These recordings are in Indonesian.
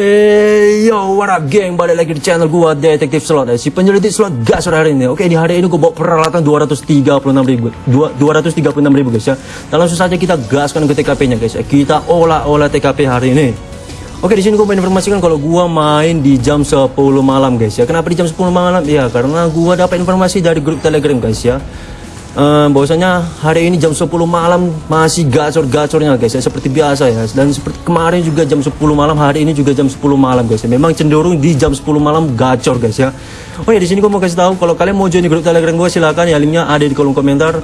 Hey yo what up geng balik lagi di channel gua Detektif Slot. Si penyelidik slot gas sore hari ini Oke? Di hari ini gua bawa peralatan 236 ribu. 236 ribu guys ya. Dan langsung saja kita gaskan ke TKP nya guys. Ya Kita olah-olah TKP hari ini. Oke di sini mau informasikan kalau gua main di jam 10 malam guys ya. Kenapa di jam 10 malam? Ya karena gua dapat informasi dari grup telegram guys ya uh, bahwasanya hari ini jam 10 malam masih gacor-gacornya guys ya seperti biasa ya. Dan seperti kemarin juga jam 10 malam hari ini juga jam 10 malam guys ya. Memang cenderung di jam 10 malam gacor guys ya. Oh ya di sini gue mau kasih tahu kalau kalian mau join di grup telegram gue silakan ya. Linknya ada di kolom komentar.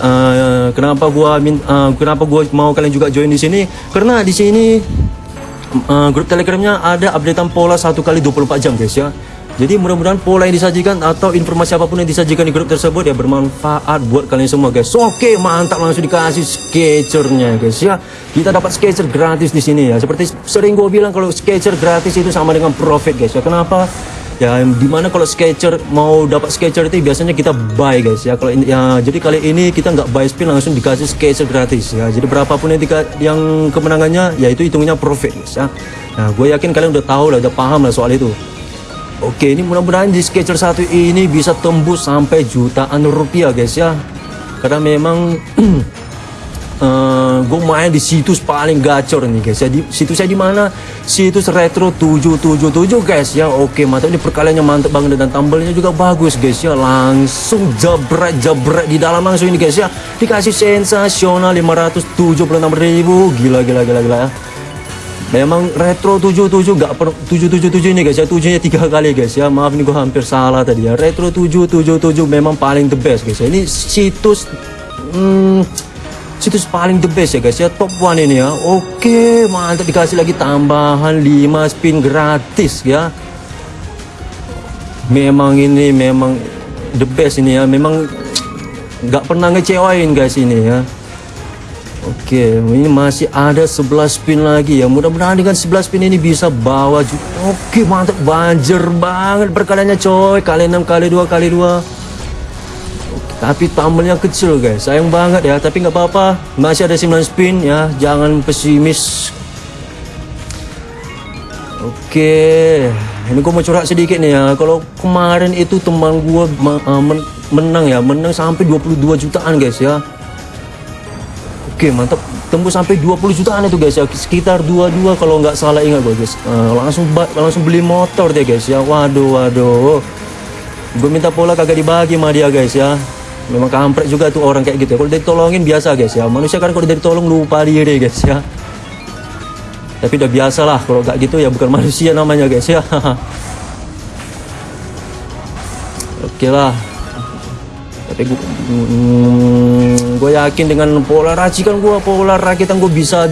Uh, kenapa gua uh, kenapa gua mau kalian juga join di sini? Karena di sini uh, grup telegramnya ada updatean pola satu kali 24 jam guys ya jadi mudah-mudahan pola yang disajikan atau informasi apa pun yang disajikan di grup tersebut ya bermanfaat buat kalian semua guys. Oke, mantap langsung dikasih sketchernya guys ya. Kita dapat sketcher gratis di sini ya. Seperti sering gue bilang kalau sketcher gratis itu sama dengan profit guys ya. Kenapa? Ya di mana kalau sketcher mau dapat sketcher itu biasanya kita buy guys ya. Kalau ya jadi kali ini kita nggak buy spin langsung dikasih sketcher gratis ya. Jadi berapapun yang, yang kemenangannya ya itu hitungnya profit guys ya. Nah gue yakin kalian udah tahu lah, udah paham lah soal itu. Oke ini mudah-mudahan di sketcher satu ini bisa tembus sampai jutaan rupiah guys ya. Karena memang uh, eh, gue main di situs paling gacor nih guys ya. Di situsnya di mana? Situs retro 777 guys ya. Oke mantap. Ini perkaliannya mantap banget dan tambelnya juga bagus guys ya. Langsung jabret jabret di dalam langsung ini guys ya. Dikasih sensasional 576 ribu. Gila gila gila gila ya Memang retro 77 nggak per 777 ini guys. Ya tujuhnya tiga kali guys. Ya maaf ini gua hampir salah tadi ya. Retro 777 memang paling the best guys. Ya ini situs hmm, situs paling the best ya guys. Ya top one ini ya. Oke mantap. Dikasih lagi tambahan 5 spin gratis ya. Memang ini memang the best ini ya. Memang nggak pernah ngecewain guys ini ya Oke, ini masih ada 11 spin lagi ya. Mudah-mudahan dengan 11 spin ini bisa bawa Oke, mantap banjir banget perkaliannya coy. Kali 6 kali 2 kali 2. Tapi tambelnya kecil guys. Sayang banget ya, tapi nggak apa-apa. Masih ada 9 spin ya. Jangan pesimis. Oke. Ini gue mau curhat sedikit nih ya. Kalau kemarin itu teman gue uh, menang ya, menang sampai 22 jutaan guys ya Oke mantap. Tembus sampai 20 jutaan itu guys. Ya sekitar 22 kalau nggak salah. Ingat gue guys. Uh, langsung langsung beli motor deh guys ya. Waduh waduh. Gue minta pola kagak dibagi sama dia guys ya. Memang kampret juga tuh orang kayak gitu ya. kalau ditolongin biasa guys ya. Manusia kan kalau ditolong lupa diri guys ya. Tapi udah biasa lah kalau nggak gitu ya bukan manusia namanya guys ya. Oke lah tapi gue hmm, gue yakin dengan pola racikan gue pola rakitan gue bisa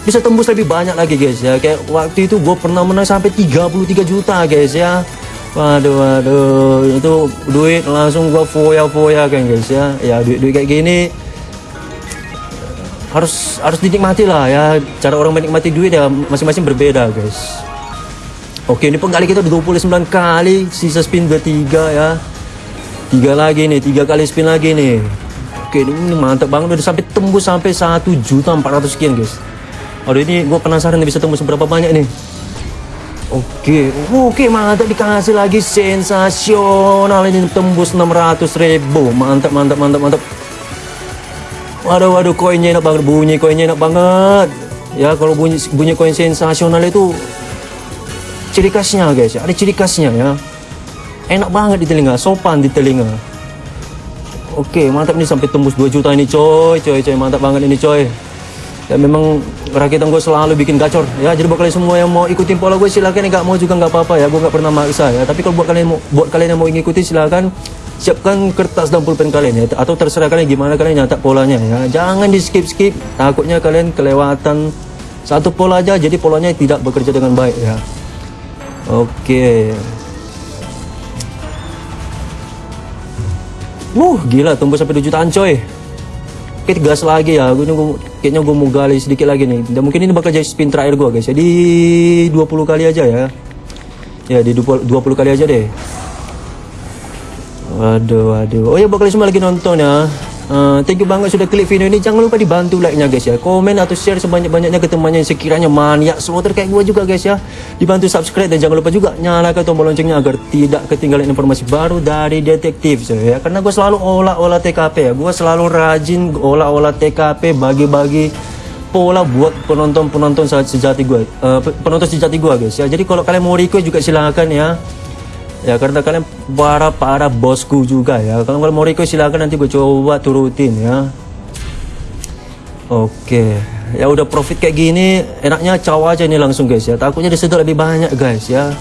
bisa tembus lebih banyak lagi guys ya. Kayak waktu itu gue pernah menang sampai 33 juta guys ya. Waduh waduh itu duit langsung gue foya-foya kan guys ya. Ya duit-duit kayak gini harus harus dinikmati lah ya. Cara orang menikmati duit ya masing-masing berbeda guys. Oke ini penggali kita udah 29 kali sisa spin 23 ya tiga lagi nih tiga kali spin lagi nih oke ini mantap banget. Udah sampai tembus sampai satu juta empat ratus sekian guys. Aduh ini gue penasaran nih bisa tembus berapa banyak nih Oke, oke mantap. Dikasih lagi sensasional. Ini tembus 600 ribu. Mantap mantap mantap mantap. Waduh waduh koinnya enak banget. Bunyi koinnya enak banget. Ya kalau bunyi bunyi koin sensasional itu ciri khasnya guys. Ya ada ciri khasnya ya enak banget di telinga sopan di telinga. Oke mantap nih sampai tembus 2 juta ini coy coy coy. Mantap banget ini coy. Ya memang rakitan gue selalu bikin gacor. Ya jadi buat kalian semua yang mau ikutin pola gue silahkan nggak mau juga nggak apa-apa ya gue nggak pernah maksa ya. Tapi kalau buat kalian mau buat kalian yang mau ngikutin silahkan siapkan kertas dan pulpen kalian ya. Atau terserah kalian gimana kalian nyatak polanya ya. Jangan di skip skip. Takutnya kalian kelewatan satu pola aja jadi polanya tidak bekerja dengan baik ya. Oke Wuh, gila tembus sampai 2 jutaan coy. Oke, gas lagi ya. Gue nunggu kayaknya gue mau gali sedikit lagi nih. Dan mungkin ini bakal jadi spin terakhir gue guys. Jadi 20 kali aja ya. Ya, di 20, 20 kali aja deh. Waduh, waduh. Oh ya, bakal semua lagi nonton ya. Uh, thank you banget sudah klik video ini. Jangan lupa dibantu like-nya guys ya. Komen atau share sebanyak-banyaknya ke temannya yang sekiranya maniak slotter kayak gue juga guys ya. Dibantu subscribe dan jangan lupa juga nyalakan tombol loncengnya agar tidak ketinggalan informasi baru dari detektif ya. Karena gue selalu olah-olah TKP ya. Gue selalu rajin olah-olah TKP bagi-bagi pola buat penonton-penonton sejati gue. Uh, penonton sejati gue guys ya. Jadi kalau kalian mau request juga silahkan ya ya karena kalian para para bosku juga ya. Kalau mau request silakan nanti gue coba turutin ya. Oke. Ya udah profit kayak gini enaknya caw aja ini langsung guys ya. Takutnya disedot lebih banyak guys ya.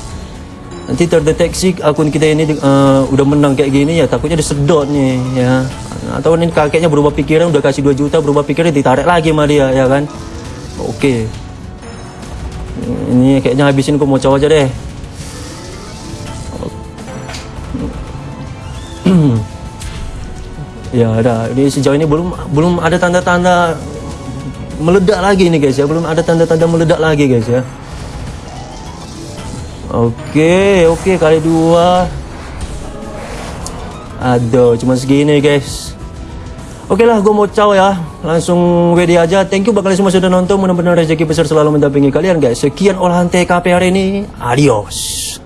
Nanti terdeteksi akun kita ini uh, udah menang kayak gini ya takutnya disedot nih ya. Atau ini kakeknya berubah pikiran udah kasih 2 juta berubah pikiran ditarik lagi sama dia ya kan? Oke. Ini kayaknya habisin gue mau caw aja deh ya ada ini sejauh ini belum belum ada tanda-tanda meledak lagi nih guys ya belum ada tanda-tanda meledak lagi guys ya oke oke kali dua aduh cuma segini guys Oke lah, gue mau caw ya. Langsung WD aja. Thank you bakal semua sudah nonton. Mudah-mudahan rezeki besar selalu mendampingi kalian guys. Sekian olahan TKP hari ini. Adios.